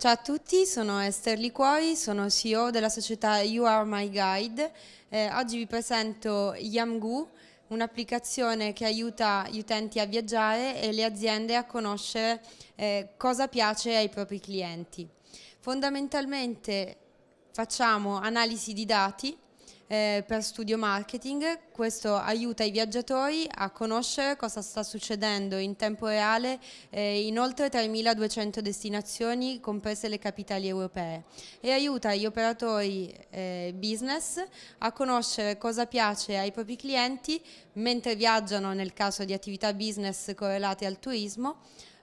Ciao a tutti, sono Esther Liquori, sono CEO della società You Are My Guide. Eh, oggi vi presento Yamgu, un'applicazione che aiuta gli utenti a viaggiare e le aziende a conoscere eh, cosa piace ai propri clienti. Fondamentalmente facciamo analisi di dati eh, per studio marketing. Questo aiuta i viaggiatori a conoscere cosa sta succedendo in tempo reale eh, in oltre 3.200 destinazioni, comprese le capitali europee, e aiuta gli operatori eh, business a conoscere cosa piace ai propri clienti mentre viaggiano nel caso di attività business correlate al turismo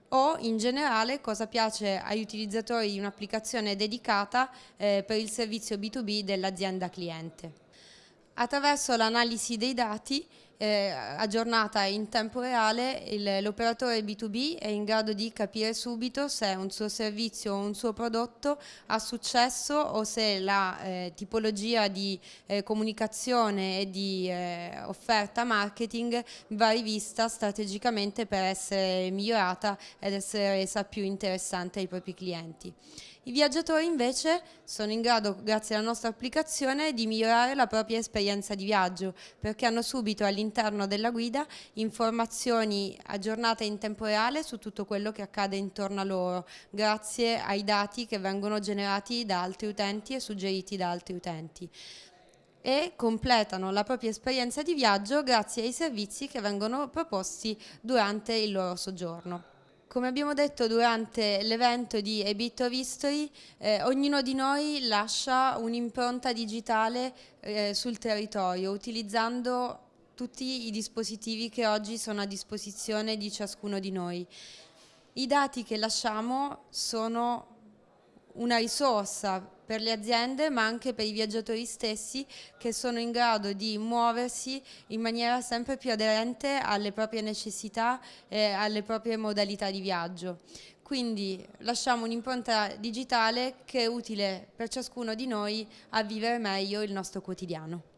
o in generale cosa piace agli utilizzatori di un'applicazione dedicata eh, per il servizio B2B dell'azienda cliente. Attraverso l'analisi dei dati eh, aggiornata in tempo reale, l'operatore B2B è in grado di capire subito se un suo servizio o un suo prodotto ha successo o se la eh, tipologia di eh, comunicazione e di eh, offerta marketing va rivista strategicamente per essere migliorata ed essere resa più interessante ai propri clienti. I viaggiatori invece sono in grado, grazie alla nostra applicazione, di migliorare la propria esperienza di viaggio perché hanno subito all'interno della guida informazioni aggiornate in tempo reale su tutto quello che accade intorno a loro, grazie ai dati che vengono generati da altri utenti e suggeriti da altri utenti e completano la propria esperienza di viaggio grazie ai servizi che vengono proposti durante il loro soggiorno. Come abbiamo detto durante l'evento di A Bit of History, eh, ognuno di noi lascia un'impronta digitale eh, sul territorio utilizzando tutti i dispositivi che oggi sono a disposizione di ciascuno di noi. I dati che lasciamo sono una risorsa per le aziende ma anche per i viaggiatori stessi che sono in grado di muoversi in maniera sempre più aderente alle proprie necessità e alle proprie modalità di viaggio. Quindi lasciamo un'impronta digitale che è utile per ciascuno di noi a vivere meglio il nostro quotidiano.